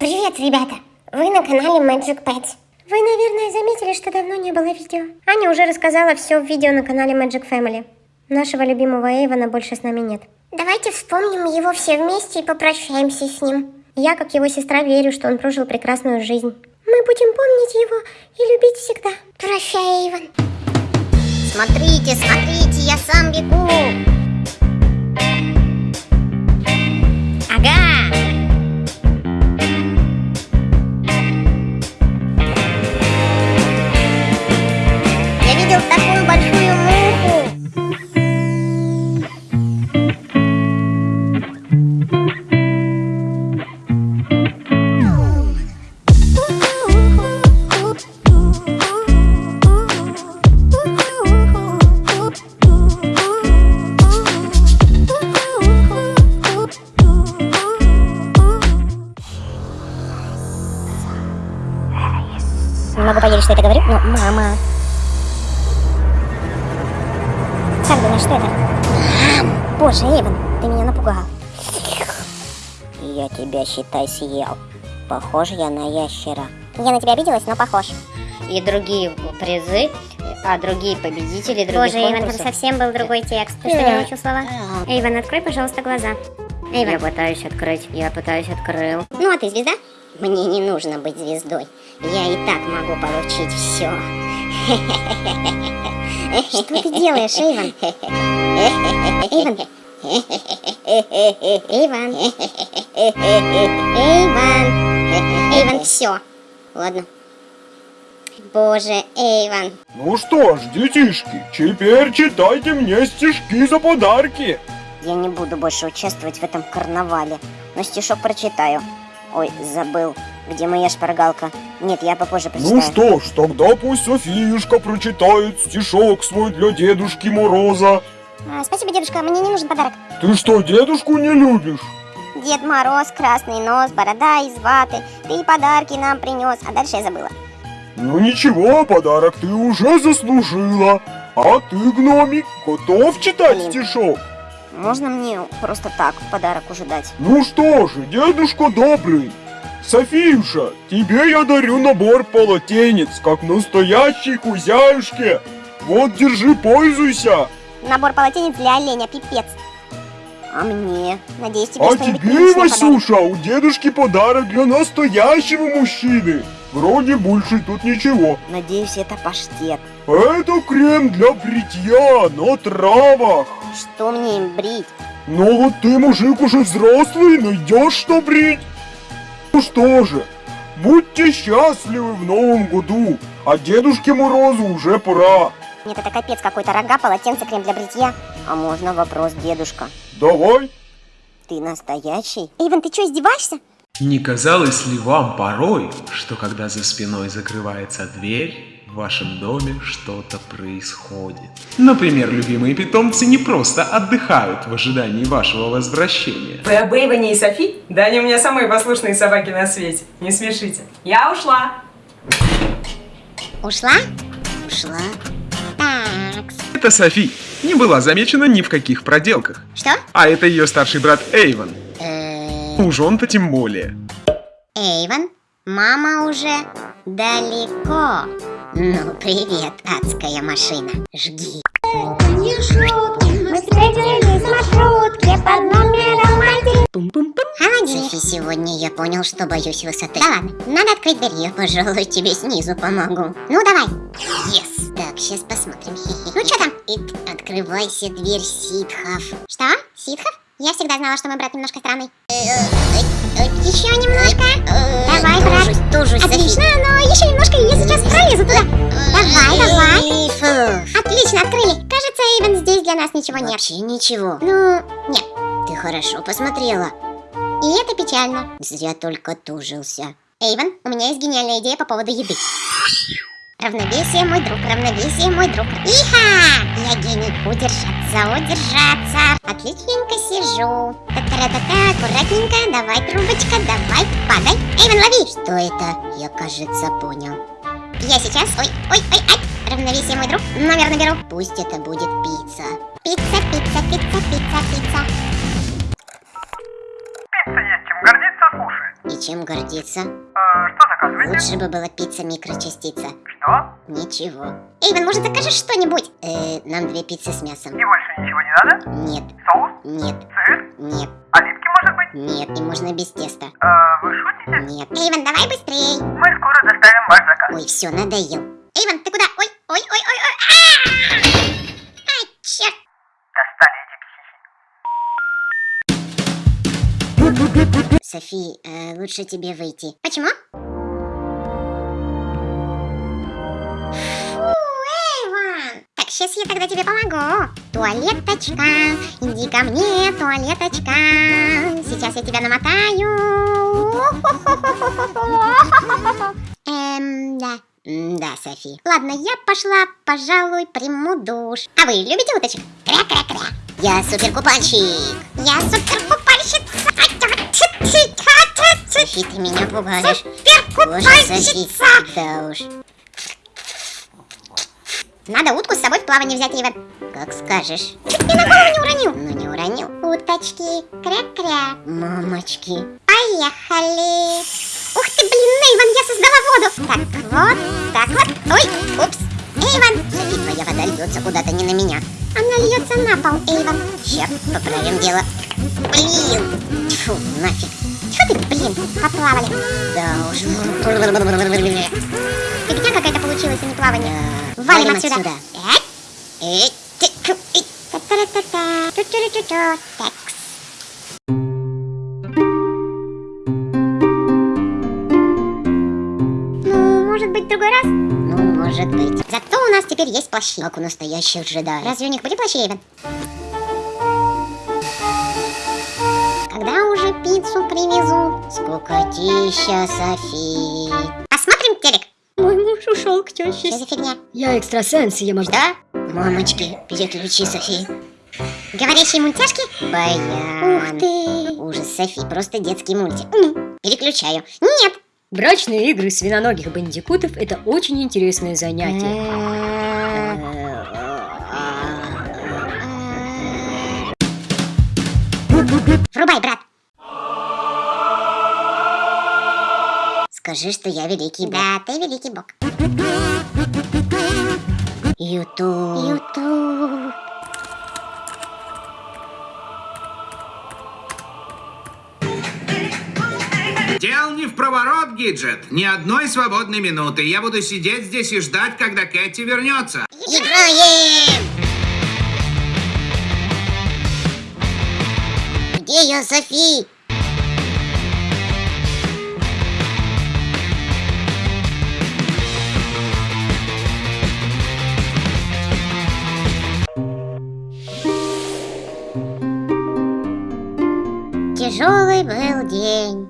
Привет, ребята! Вы на канале Magic Pets. Вы, наверное, заметили, что давно не было видео. Аня уже рассказала все в видео на канале Magic Family. Нашего любимого Эйвона больше с нами нет. Давайте вспомним его все вместе и попрощаемся с ним. Я, как его сестра, верю, что он прожил прекрасную жизнь. Мы будем помнить его и любить всегда. Прощай, Эйвон. Смотрите, смотрите, я сам бегу. Такую большую муху. Не могу поверить, что это говорю, но мама. Что это? Боже, Эйвен, ты меня напугал. Я тебя, считай, съел. Похож я на ящера. Я на тебя обиделась, но похож. И другие призы, а другие победители других Боже, Эйвен, там конкурсов. совсем был другой текст. Ты что, не выучил слова? А, Эйвен, открой, пожалуйста, глаза. Я Эйвен. пытаюсь открыть, я пытаюсь открыл. Ну, а ты звезда? Мне не нужно быть звездой. Я и так могу получить все. Что ты делаешь, Эйвен? Эйвен. Эйвен. Эйвен. Эйвен, все. Ладно. Боже, Эйвен. Ну что ж, детишки, теперь читайте мне стишки за подарки. Я не буду больше участвовать в этом карнавале. Но стишок прочитаю. Ой, забыл. Где моя шпаргалка? Нет, я попозже прочитаю. Ну что ж, тогда пусть Софиюшка прочитает стишок свой для Дедушки Мороза. А, спасибо, дедушка, мне не нужен подарок. Ты что, дедушку не любишь? Дед Мороз, красный нос, борода из ваты. Ты подарки нам принес, а дальше я забыла. Ну ничего, подарок ты уже заслужила. А ты, гномик, готов читать Блин. стишок? Можно мне просто так подарок уже дать? Ну что же, дедушка добрый. Софиюша, тебе я дарю набор полотенец, как настоящей хозяюшке. Вот, держи, пользуйся. Набор полотенец для оленя, пипец. А мне? Надеюсь, тебе А тебе. Васюша, у дедушки подарок для настоящего мужчины. Вроде больше тут ничего. Надеюсь, это паштет. Это крем для бритья на травах. Что мне им брить? Но вот ты, мужик, уже взрослый, найдешь что брить. Ну что же, будьте счастливы в новом году, а Дедушке Морозу уже пора. Нет, это капец какой-то. Рога, полотенце, крем для бритья. А можно вопрос, дедушка? Давай. Ты настоящий? Эйвен, ты что, издеваешься? Не казалось ли вам порой, что когда за спиной закрывается дверь, в вашем доме что-то происходит? Например, любимые питомцы не просто отдыхают в ожидании вашего возвращения. Вы об Эйвоне и Софи? Да они у меня самые послушные собаки на свете. Не смешите. Я ушла. Ушла? Ушла. Так. Это Софи. Не была замечена ни в каких проделках. Что? А это ее старший брат Эйвен. Э, Уж он-то тем более. Эйвен, мама уже далеко. Ну, привет, адская машина. Жги. Мы встретились в маршрутке под номером один. Софи, сегодня я понял, что боюсь высоты. Да ладно, надо открыть дверь. Я, пожалуй, тебе снизу помогу. Ну, давай. Yes. Так, сейчас посмотрим. Ну, что там? И открывайся дверь ситхов. Что? Ситхов? Я всегда знала, что мой брат немножко странный. Еще немножко. Давай, брат. Отлично, но еще немножко, сейчас пролезу туда. Давай, давай. Отлично, открыли. Кажется, Эйвен, здесь для нас ничего нет. Вообще ничего. Ну, нет. Ты хорошо посмотрела. И это печально. Зря только тужился. Эйвен, у меня есть гениальная идея по поводу еды. Равновесие, мой друг, равновесие, мой друг. Иха! Я гений. Удержаться, удержаться. Отличненько сижу. Та-та-та-та, аккуратненько. Давай, трубочка, давай, падай. Эйвен, лови! Что это? Я, кажется, понял. Я сейчас... Ой, ой, ой, ай! Равновесие, мой друг. Номер наберу. Пусть это будет пицца. Пицца, пицца, пицца, пицца, пицца. Пицца есть чем гордиться, слушай. И чем гордиться? что заказываете? Лучше бы была пицца микрочастица. Что? Ничего. Эйвен, может закажешь что-нибудь? Э, нам две пиццы с мясом. И больше ничего не надо? Нет, Соус? нет, Сыр? нет? Нет, и можно без теста. Э, вы шутите? Нет. Эйвен, давай быстрей. Мы скоро доставим ваш заказ. Ой, все, надоел. Эйвен, ты куда? Ой, ой, ой, ой, ой. А! Ай, черт. Достали эти психи. Софи, э, лучше тебе выйти. Почему? Сейчас я тогда тебе помогу. Туалеточка, иди ко мне, туалеточка. Сейчас я тебя намотаю. Эм, да. Да, Софи. Ладно, я пошла, пожалуй, приму душ. А вы любите уточек? Кря-кря-кря. Я суперкупальщик. Я суперкупальщица. Софи, ты меня пугаешь. Боже, Софи, да уж. Надо утку с собой в плавание взять, Иван. Как скажешь. Чуть мне на голову не уронил. Ну, не уронил. Уточки, кря-кря. Мамочки. Поехали. Ух ты, блин, Эйвен, я создала воду. Так вот, так вот. Ой, упс. Эйвен, Софи, твоя вода льется куда-то не на меня. Она льется на пол, Эйвен. Сейчас поправим дело. Блин. Тьфу, нафиг. Чё ты, блин, поплавали? Да уж. Фигня какая-то получилась, а не плавание. Валим, отсюда. Эй. Та-та-та-та. Ту-ту-ру-ту-ту. Такс. Ну, может быть, другой раз? Ну, может быть. Зато у нас теперь есть плащи. Как у настоящих джедаев. Разве у них были плащи, Эйвен? Уже пиццу привезут? Скукотища, Софи. Посмотрим телек? Мой муж ушел к теще. Что за фигня? Я экстрасенс, я могу... Да? Мамочки, переключи, Софи. Говорящие мультяшки? Баян. Ух ты. Ужас, Софи, просто детский мультик. Переключаю. Нет. Брачные игры свиноногих бандикутов – это очень интересное занятие. Врубай, брат. Скажи, что я великий бог. Да, ты великий бог. Ютуб. Ютуб. Дел не в проворот, Гиджет. Ни одной свободной минуты. Я буду сидеть здесь и ждать, когда Кэти вернется. Играем! Где я, Софи? Тяжелый был день.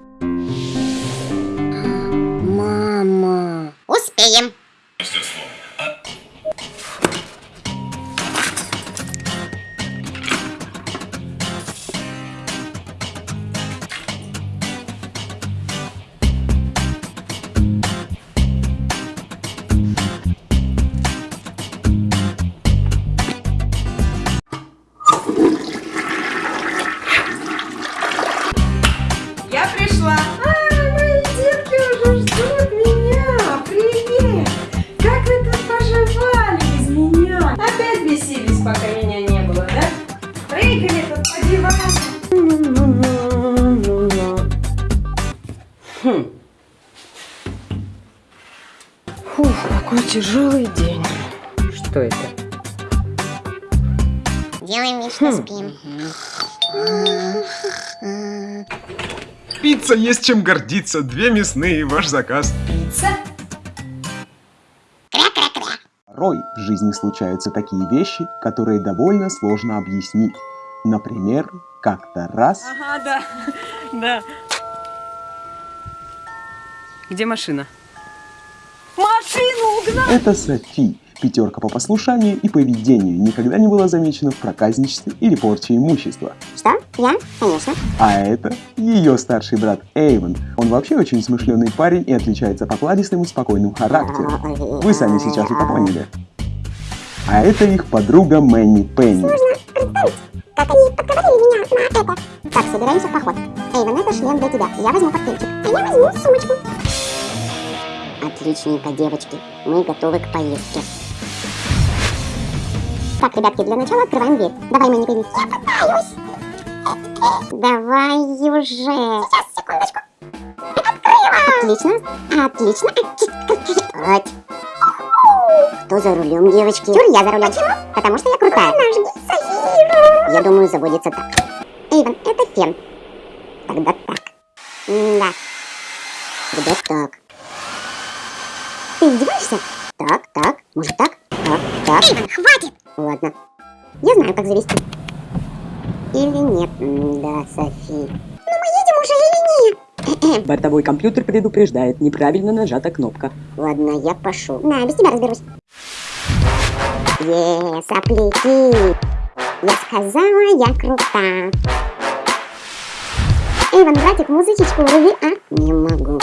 Пицца есть чем гордиться, две мясные, ваш заказ. Пицца? Порой в жизни случаются такие вещи, которые довольно сложно объяснить. Например, как-то раз... Ага, да. Да. Где машина? Машину угнал! Это Софи, пятерка по послушанию и поведению, никогда не была замечена в проказничестве или порче имущества. Что? Я? Конечно. А это ее старший брат Эйвен. Он вообще очень смышленый парень и отличается покладистым и спокойным характером. Вы сами сейчас это поняли. А это их подруга Мэнни Пенни. представить, как они подговорили меня на это. Так, собираемся в поход. Эйвен, это шлем для тебя. Я возьму портфельчик. А я возьму сумочку. Отличненько, девочки. Мы готовы к поездке. Так, ребятки, для начала открываем дверь. Давай, Мэнни, Бэби. Я пытаюсь. Давай уже. Сейчас, секундочку. Отлично, отлично. Вот. Кто за рулем, девочки? Чур, я за рулем. Почему? Потому что я крутая. Я думаю, заводится так. Эйвен, это фен. Тогда так. Да. Тогда так. Ты издеваешься? Так, так, может так? Так, так. Эйвен, хватит! Ладно. Я знаю, как завести. Или нет? М, Да, Софи. Ну мы едем уже или нет? Бортовой компьютер предупреждает, неправильно нажата кнопка. Ладно, я пошел. На, без тебя разберусь. Е, сопляки. Я сказала, я крута. Эйвен, братик, музычечку вруби, а? Не могу.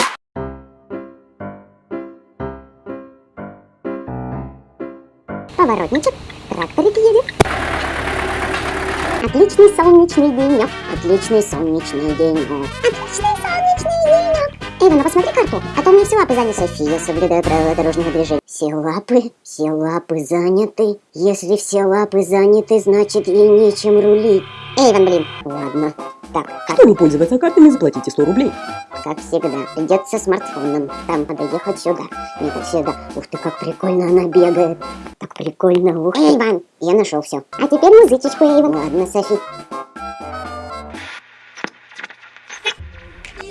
Поворотничек, тракторик едет. Отличный солнечный денек. Отличный солнечный денек. Отличный солнечный денек. Эйвен, а посмотри карту, а то меня все лапы заняты. София, соблюдаю правила дорожного движения. Все лапы, все лапы заняты. Если все лапы заняты, значит ей нечем рулить. Эйвен, блин. Ладно. Так, как, Чтобы пользоваться картами, заплатите 100 рублей. как всегда, придется смартфоном. Там надо ехать сюда. Ехать сюда.Ух ты, как прикольно она бегает. Так прикольно, ух ты. Эйвен, я нашел все. А теперь музычечку, Эйвен. Ладно, Софи.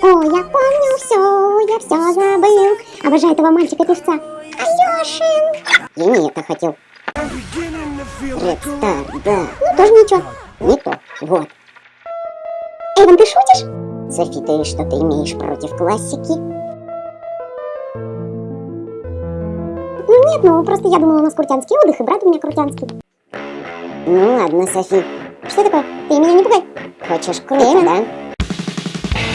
О, я помню все, я все забыл. Обожаю этого мальчика-певца. Алешин. Я не это хотел. Ред Стар, да. Ну, тоже ничего. Не то. Вот. Эйвен, ты шутишь? Софи, ты что-то имеешь против классики? Ну нет, ну просто я думала, у нас крутянский отдых, и брат у меня крутянский. Ну ладно, Софи. Что такое? Ты меня не пугай. Хочешь круто, да?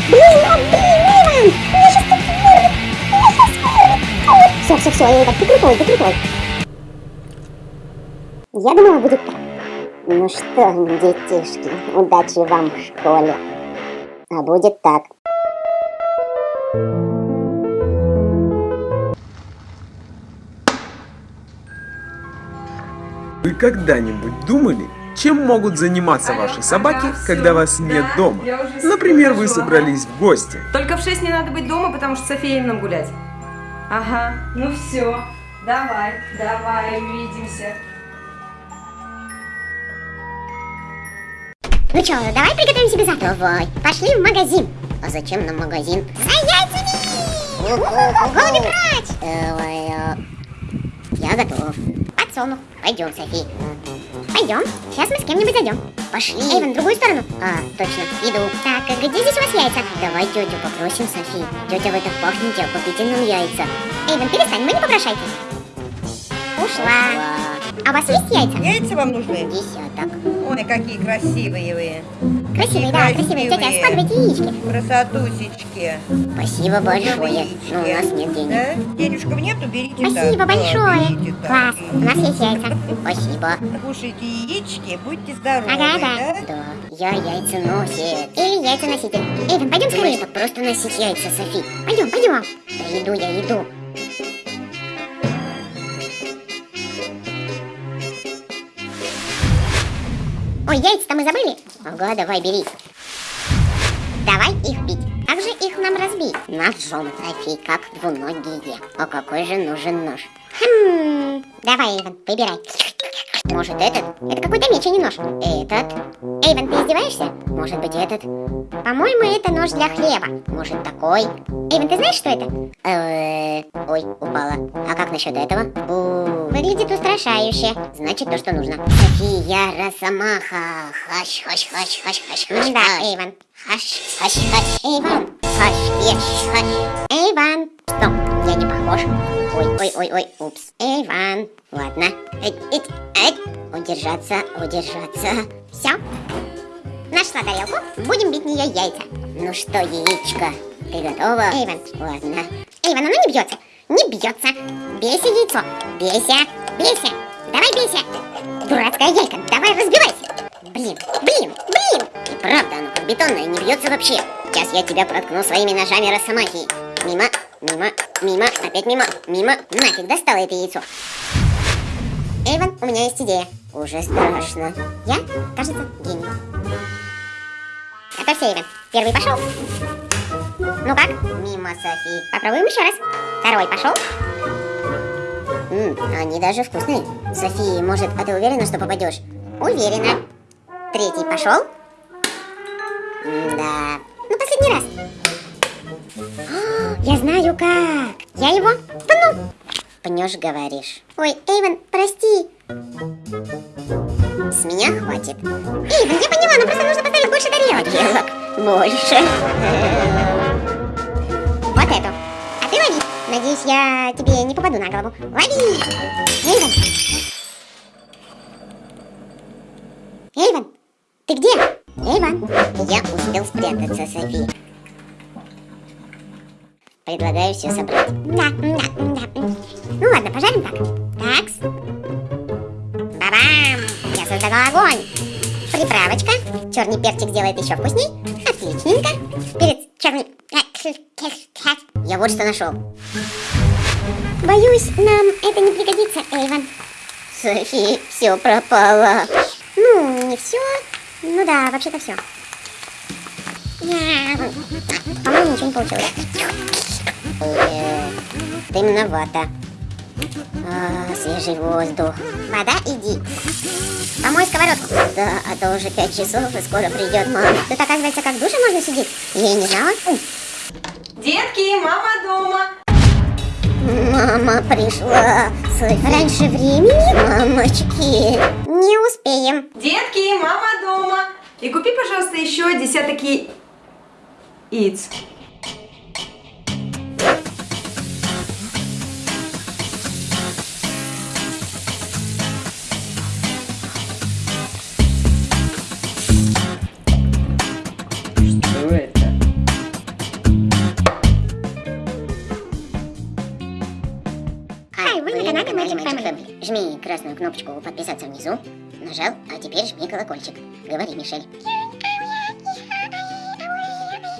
Блин, а, блин, Эйвен! Меня сейчас тут вырвет! Меня сейчас вырвет! Все, все, все, Эйвен, ты крутой, ты крутой. Я думала, будет так. Ну что, детишки, удачи вам в школе. А будет так. Вы когда-нибудь думали, чем могут заниматься ваши собаки, когда вас нет дома? Например, вы собрались в гости. Только в 6 не надо быть дома, потому что София нам гулять. Ага, ну все. Давай, давай, увидимся. Ну чё, давай приготовим себе завтрак. Давай. Пошли в магазин. А зачем нам магазин? За яйцами! Голуби прочь! Давай, а. я готов. Подсолнух. Пойдем, Софи. Пойдем. Сейчас мы с кем-нибудь зайдем. Пошли. Эйвен, в другую сторону. А, точно. Иду. Так, а где здесь у вас яйца? Давай тетю попросим, Софи. Тетя, вы так пахнете, купите нам яйца. Эйвен, перестань, мы не попрошайтесь. Ушла. А у вас есть яйца? Яйца вам нужны? Десяток. Ой, какие красивые вы. Красивые, да, красивые. Тетя, Красивые. складывайте яички. Красотусечки. Спасибо большое. Яички. Но у нас нет денег. Да? Денежков нету, берите Спасибо так. Да, большое. берите так. Класс. У нас есть яйца. Спасибо. Кушайте яички, будьте здоровы, Ага, да. да? Да, я яйца носит. Или яйца носитель. Эйвен, пойдем скорее. Просто носить яйца, Софи. Пойдем, пойдем. Да иду, я иду. Ой, яйца-то мы забыли? Ага, давай, бери. Давай их бить. Как же их нам разбить? Ножом, Софи, как двуногие. А какой же нужен нож? Хм, давай, Эйвен, выбирай. Может этот? Это какой-то меч, а не нож. Этот? Эйвен, ты издеваешься? Может быть этот? По-моему, это нож для хлеба. Может такой? Эйвен, ты знаешь, что это? Э, Ой, упала. А как насчет этого? У, Выглядит устрашающе. Значит, то, что нужно. София Росомаха. Хаш, хаш, хаш, хаш, хаш. Да, Эйвен. Хаш, хаш, хаш. Эйвен. Хаш, еш, хаш. Эйвен. Стоп, я не похож. Ой, ой, ой, ой, упс. Эйвен. Ладно. Эть, эть, эть. Удержаться, удержаться. Все. Нашла тарелку. Будем бить нее яйца. Ну что, яичко, ты готова? Эйвен. Ладно. Эйвен, оно не бьется. Не бьется. Бейся яйцо. Бейся. Бейся. Давай бейся. Дурацкая яйка. Давай разбивайся. Блин, блин, блин! И правда, оно бетонное, не бьется вообще. Сейчас я тебя проткну своими ножами росомахи. Мимо, мимо, мимо, опять мимо, мимо. Нафиг достало это яйцо. Эйвен, у меня есть идея. Уже страшно. Я, кажется, гений. Готовься, Эйвен. Первый пошел. Ну как? Мимо, Софи. Попробуем еще раз. Второй пошел. М, они даже вкусные. Софи, может, а ты уверена, что попадешь? Уверена. Третий пошел. Да. Ну, последний раз. Я знаю как. Я его пну. Пнешь, говоришь. Ой, Эйвен, прости. С меня хватит. Эйвен, я поняла, нам просто нужно поставить больше тарелок. Тарелок больше. Вот эту. А ты лови. Надеюсь, я тебе не попаду на голову. Лови! Эйвен! Эйвен! Ты где? Эйвен! Я успел спрятаться, Софи. Предлагаю все собрать. Да, да, да. Ну ладно, пожарим так. Такс. Бабам! Я создала огонь. Приправочка. Черный перчик делает еще вкусней. Отличненько. Перец черный. Я вот что нашел. Боюсь, нам это не пригодится, Эйвен. Софи, все пропало. Ну, не все. Ну да, вообще-то все. По-моему, ничего не получилось. Э, Темновато. А, свежий воздух. Вода, иди. Помой сковородку. Да, а то уже пять часов и скоро придет мама. Тут, оказывается, как в душе можно сидеть. Я и не знала. Детки, мама дома. Мама пришла. Софи. Раньше времени, мамочки. Не успеем. Детки, мама дома. И купи, пожалуйста, еще десяток яиц. Кнопочку подписаться внизу. Нажал, а теперь жми колокольчик. Говори, Мишель.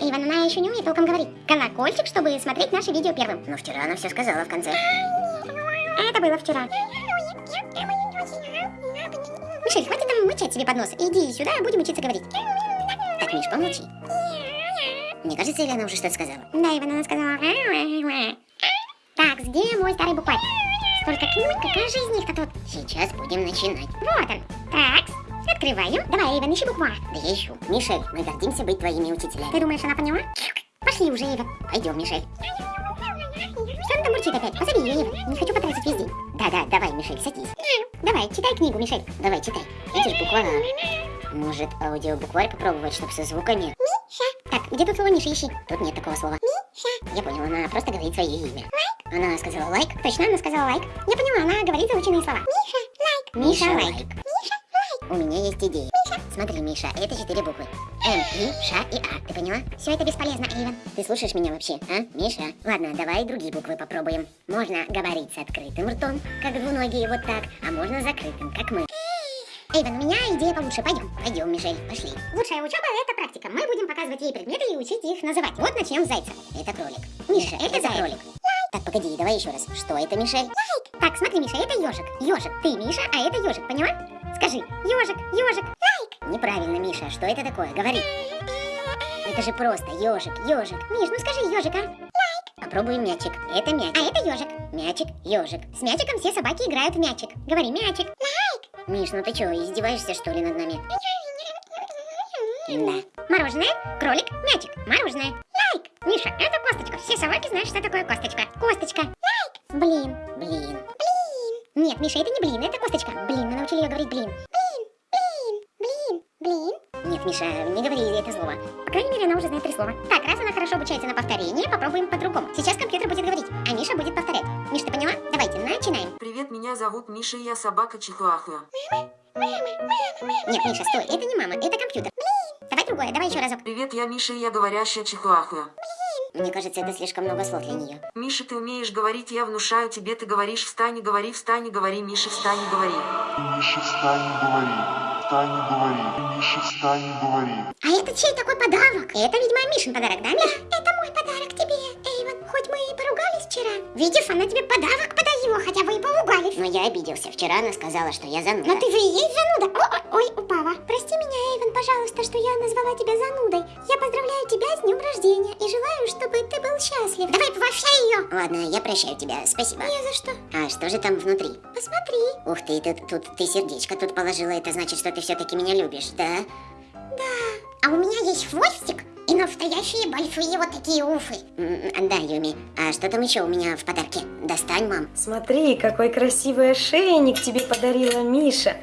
Иван, она еще не умеет толком говорить. Колокольчик, чтобы смотреть наши видео первым. Но вчера она все сказала в конце. Это было вчера. Мишель, хватит там мычать себе под нос. Иди сюда, будем учиться говорить. Так, Миш, помолчи. Мне кажется, или она уже что-то сказала? Да, Иван, она сказала... Так, где мой старый букварь? Столько книг, какая же из них-то тут? Сейчас будем начинать. Вот он. Так, открываем. Давай, Эйвен, ищи букварь. Да я ищу. Мишель, мы гордимся быть твоими учителями. Ты думаешь, она поняла? Пошли уже, Эйвен. Пойдем, Мишель. Что она там мурчит опять? Позови ее, Эйвен. Не хочу потратить весь день. Да-да, давай, Мишель, садись. Давай, читай книгу, Мишель. Давай, читай. Видишь, буква А. Может, аудиобукварь попробовать, чтобы со звуками? Миша. Так, где тут слово Миша, ищи. Тут нет такого слова. Миша. Я понял, она просто говорит свое имя. Она сказала лайк. Точно, она сказала лайк. Я поняла, она говорит заученные слова. Миша, лайк. Миша, лайк. Миша, лайк. У меня есть идея. Миша. Смотри, Миша, это четыре буквы. М, И, Ш и А. Ты поняла? Все это бесполезно, Эйвен. Ты слушаешь меня вообще, а, Миша? Ладно, давай другие буквы попробуем. Можно говорить с открытым ртом, как двуногие, вот так, а можно закрытым, как мы. Эйвен, у меня идея получше. Пойдем. Пойдем, Мишель, пошли. Лучшая учеба – это практика. Мы будем показывать ей предметы и учить их называть. Вот начнем с зайца. Это кролик. Миша, это, это кролик. Так, погоди, давай еще раз. Что это, Мишель? Лайк. Так, смотри, Миша, это ежик. Ежик. Ты, Миша, а это ежик, поняла? Скажи, ежик, ежик. Лайк. Неправильно, Миша. Что это такое? Говори. Это же просто ежик, ежик. Миш, ну скажи ежик, а? Лайк. Попробуем мячик. Это мячик. А это ежик. Мячик, ежик. С мячиком все собаки играют в мячик. Говори мячик. Лайк. Миш, ну ты что, издеваешься что ли над нами? Да. Мороженое, кролик, мячик. Мороженое. Лайк. Миша, это косточка. Все собаки знают, что такое косточка. Косточка. Лайк. Блин. Блин. Блин. Нет, Миша, это не блин, это косточка. Блин, мы научили ее говорить блин. Блин. Блин. Блин. Блин. Нет, Миша, не говори это слово. По крайней мере, она уже знает три слова. Так, раз она хорошо обучается на повторение, попробуем по-другому. Сейчас компьютер будет говорить, а Миша будет повторять. Миш, ты поняла? Давайте, начинаем. Привет, меня зовут Миша, я собака Чихуахуа. Нет, Миша, стой, это не мама, это компьютер. Блин. Давай другое, давай еще разок. Привет, я Миша, и я говорящая Чихуахуа. Мне кажется, это слишком много слов для нее. Миша, ты умеешь говорить, я внушаю тебе, ты говоришь, встань и говори, встань и говори, Миша, встань и говори. Миша, встань и говори. встань и говори. Миша, встань и говори. А это чей такой подарок? Это, видимо, Мишин подарок, да, Миш? это мой подарок тебе, мы и поругались вчера. Видишь, она тебе подарок подарила, хотя вы и поругались. Но я обиделся. Вчера она сказала, что я зануда. Но ты же и есть зануда. О, о, ой, упала. Прости меня, Эйвен, пожалуйста, что я назвала тебя занудой. Я поздравляю тебя с днем рождения и желаю, чтобы ты был счастлив. Давай, поощряй ее. Ладно, я прощаю тебя. Спасибо. Не за что. А что же там внутри? Посмотри. Ух ты, тут, тут ты сердечко тут положила. Это значит, что ты все-таки меня любишь, да? Да. А у меня есть хвостик и настоящие большие вот такие уфы. М, Да, Юми. А что там еще у меня в подарке? Достань, мам. Смотри, какой красивый ошейник тебе подарила Миша.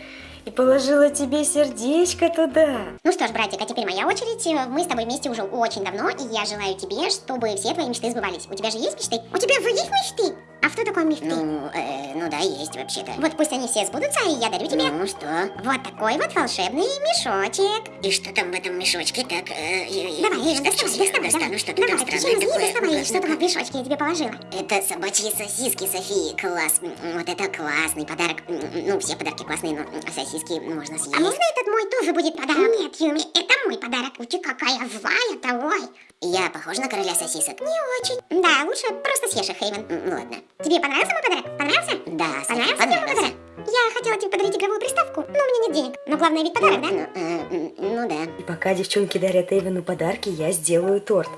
И положила тебе сердечко туда. Ну что ж, братик, а теперь моя очередь. Мы с тобой вместе уже очень давно, и я желаю тебе, чтобы все твои мечты сбывались. У тебя же есть мечты? У тебя же есть мечты? А что такое мечты? Ну, э, ну да, есть вообще-то. Вот пусть они все сбудутся, и я дарю тебе... Ну что? Вот такой вот волшебный мешочек. И что там в этом мешочке? Так, э, Давай, Эйвен, сейчас доставай, доставай, достану что-то Давай, там странное такое. доставай, что там в мешочке я тебе положила. Это собачьи сосиски, Софии. Класс. Вот это классный подарок. Ну, все подарки классные, но сосиски можно съесть. А можно этот мой тоже будет подарок? Нет, Юми, это мой подарок. У тебя какая злая-то, ой. Я похожа на короля сосисок? Не очень. Да, лучше просто съешь их, Эйвен. Ну ладно. Тебе понравился мой подарок? Понравился? Да, Софи, Понравился тебе понравился. подарок? Я хотела тебе подарить игровую приставку, но у меня нет денег. Но главное ведь подарок, да? Ну, э, ну да. И пока девчонки дарят Эйвену подарки, я сделаю торт.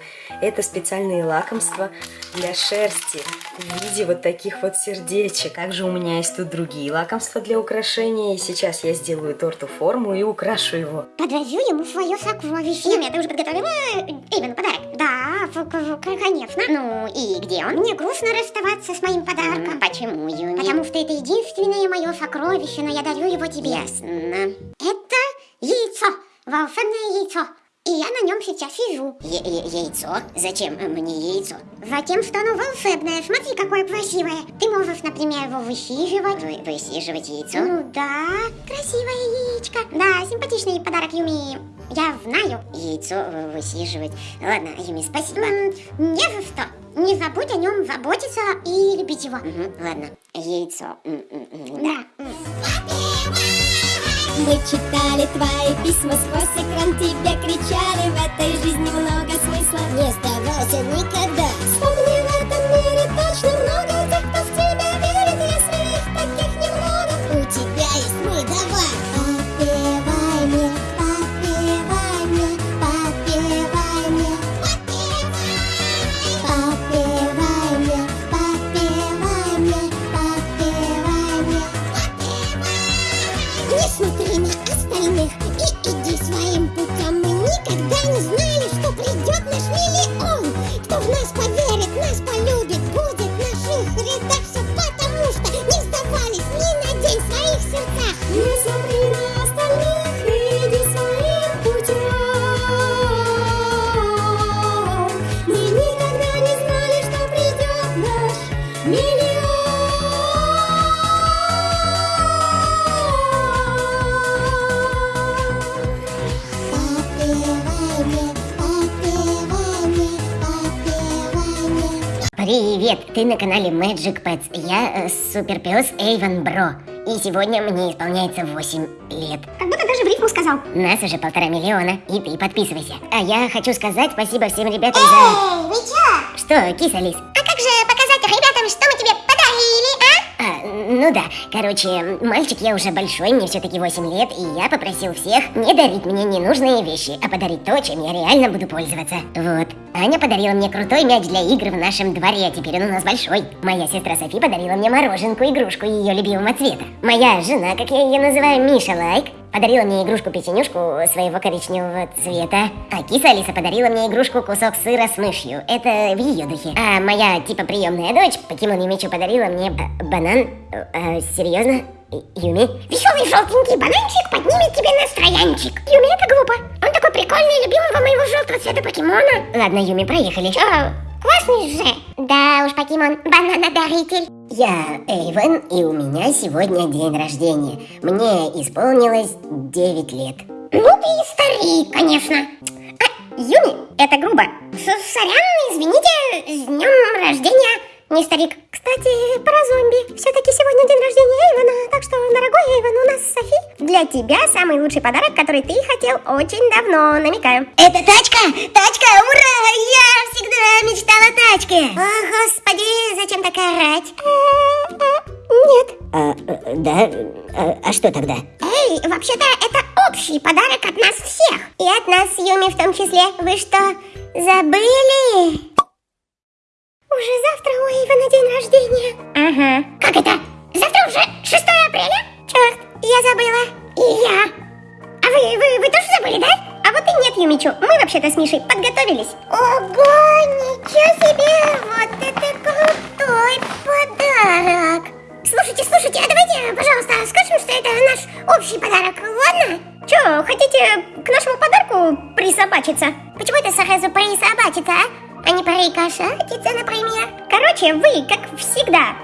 Это специальные лакомства для шерсти в виде вот таких вот сердечек. Также у меня есть тут другие лакомства для украшения. И сейчас я сделаю торту форму и украшу его. Подвожу ему свое сокровище. Юми, ты уже подготовила э, Эйвену подарок? Да, в- в- конечно. Ну и где он? Мне грустно расставаться с моим подарком. Почему, Юми? Потому что это единственное мое сокровище, но я дарю его тебе. Ясно. Это яйцо, волшебное яйцо. И я на нем сейчас сижу. Е- е- яйцо? Зачем мне яйцо? Затем, что оно волшебное. Смотри, какое красивое. Ты можешь, например, его высиживать. Вы, высиживать яйцо? Ну да, красивое яичко. Да, симпатичный подарок Юми. Я знаю. Яйцо вы- высиживать. Ладно, Юми, спасибо. М, Не за что. Не забудь о нем заботиться и любить его. Мгм, ладно, яйцо. М, м, м, Да. Да. Мы читали твои письма сквозь экран Тебе кричали, в этой жизни много смысла Не сдавайся никогда не смотри на остальных и иди своим путем Мы никогда не знали, что придет наш миллион Привет, ты на канале Magic Pets. Я э, суперпес Эйвен Бро. И сегодня мне исполняется 8 лет. Как будто даже в рифму сказал. Нас уже полтора миллиона. И ты подписывайся. А я хочу сказать спасибо всем ребятам за... Эй, вы чё? Что, киса Лис? А как же показать ребятам, что мы тебе ну да, короче, мальчик я уже большой, мне все-таки 8 лет, и я попросил всех не дарить мне ненужные вещи, а подарить то, чем я реально буду пользоваться. Вот. Аня подарила мне крутой мяч для игр в нашем дворе, а теперь он у нас большой. Моя сестра Софи подарила мне мороженку, игрушку ее любимого цвета. Моя жена, как я ее называю, Миша Лайк, подарила мне игрушку-печенюшку своего коричневого цвета. А киса Алиса подарила мне игрушку кусок сыра с мышью. Это в ее духе. А моя, типа, приемная дочь, покемон Юмичу, подарила мне банан. Э, э, серьезно? Юми? Веселый желтенький бананчик поднимет тебе настроянчик. Юми, это глупо. Он такой прикольный, любимого моего желтого цвета покемона. Ладно, Юми, проехали. Чё, классный же. Да уж, покемон, бананодаритель. Я Эйвен, и у меня сегодня день рождения. Мне исполнилось 9 лет. Ну ты и старик, конечно. А, Юми, это грубо. С- Сорян, извините, с днем рождения. Не старик. Кстати, про зомби. Все-таки сегодня день рождения Эйвена, так что, дорогой Эйвен, у нас Софи. Для тебя самый лучший подарок, который ты хотел очень давно, намекаю. Это тачка? Тачка, ура! Я всегда мечтала о тачке. О, господи, зачем так орать? Нет. А, э, да? А, а что тогда? Эй, вообще-то это общий подарок от нас всех. И от нас Юми в том числе. Вы что, забыли? Уже завтра у Эйвена день рождения. Ага. Как это? Завтра уже 6 апреля? Черт, я забыла. И я. А вы, вы, вы тоже забыли, да? А вот и нет, Юмичу. Мы вообще-то с Мишей подготовились. Ого, ничего себе! Вот это крутой подарок! Слушайте, слушайте, а давайте, пожалуйста, скажем, что это наш общий подарок, ладно? Чё, хотите к нашему подарку присобачиться? Почему это сразу присобачиться, а? А не прикошатиться, например? Короче, вы, как всегда,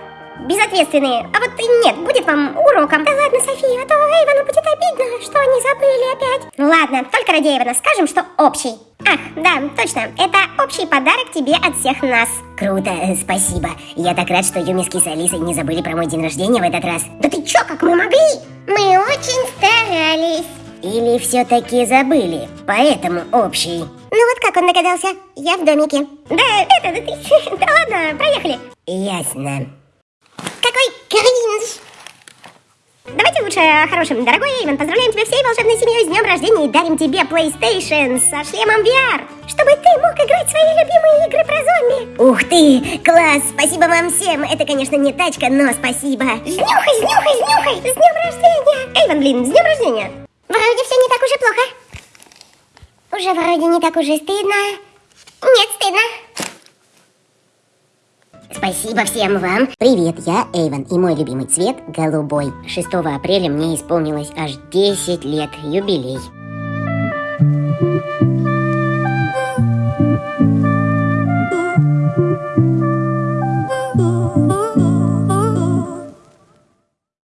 безответственные. А вот и нет, будет вам уроком. Да ладно, София, а то Эйвону будет обидно, что они забыли опять. Ну ладно, только ради Эйвона скажем, что общий. Ах, да, точно, это общий подарок тебе от всех нас. Круто, э, спасибо. Я так рад, что Юми с Алисой не забыли про мой день рождения в этот раз. Да ты чё, как мы могли? Мы очень старались. Или все-таки забыли, поэтому общий. Ну вот как он догадался? Я в домике. Да, это, да ты... Да ладно, проехали. Ясно. Какой кринж! Давайте лучше о хорошем. Дорогой Эйвен, поздравляем тебя всей волшебной семьей с днем рождения и дарим тебе PlayStation со шлемом VR, чтобы ты мог играть в свои любимые игры про зомби. Ух ты, класс, спасибо вам всем. Это, конечно, не тачка, но спасибо. Снюхай, снюхай, снюхай! С днем рождения! Эйвен, блин, с днем рождения! Вроде все не так уж и плохо. Уже вроде не так уже стыдно. Нет, стыдно. Спасибо всем вам. Привет, я Эйвен, и мой любимый цвет голубой. 6 апреля мне исполнилось аж 10 лет, юбилей. Ooh.